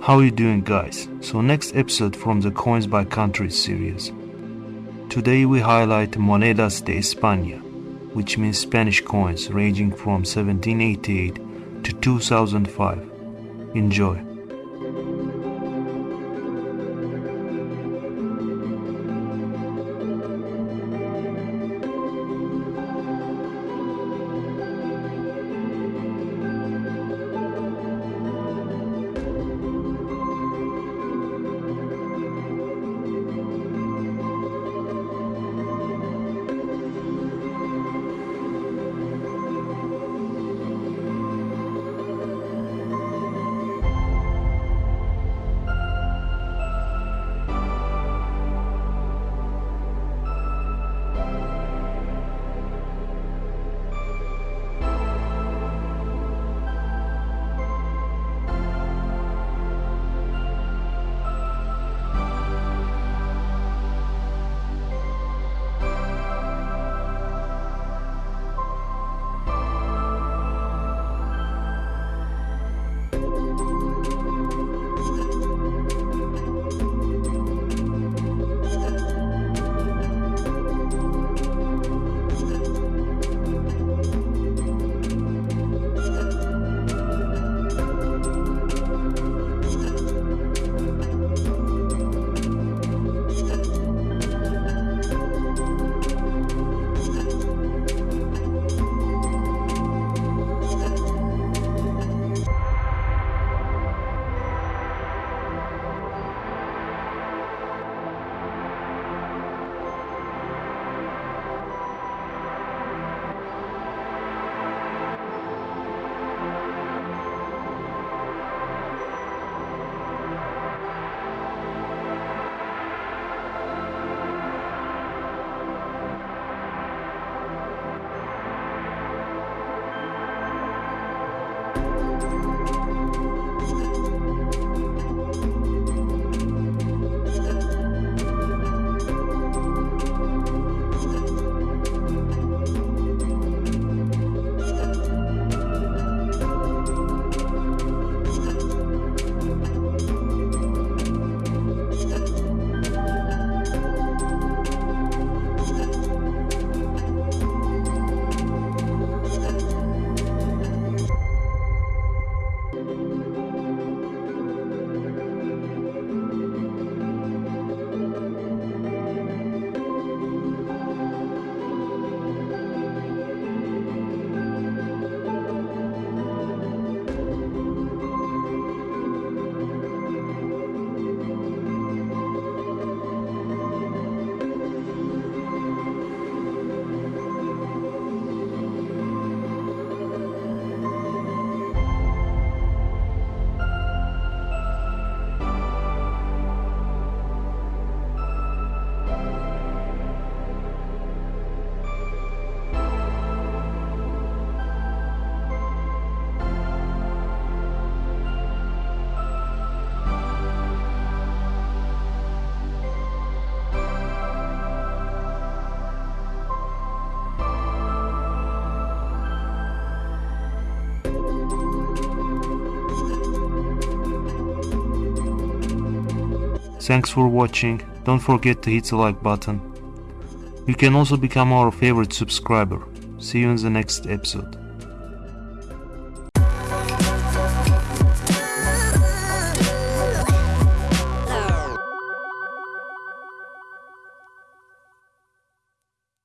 How you doing guys? So next episode from the Coins by Countries series. Today we highlight Monedas de España, which means Spanish coins ranging from 1788 to 2005. Enjoy. Thanks for watching, don't forget to hit the like button. You can also become our favorite subscriber. See you in the next episode.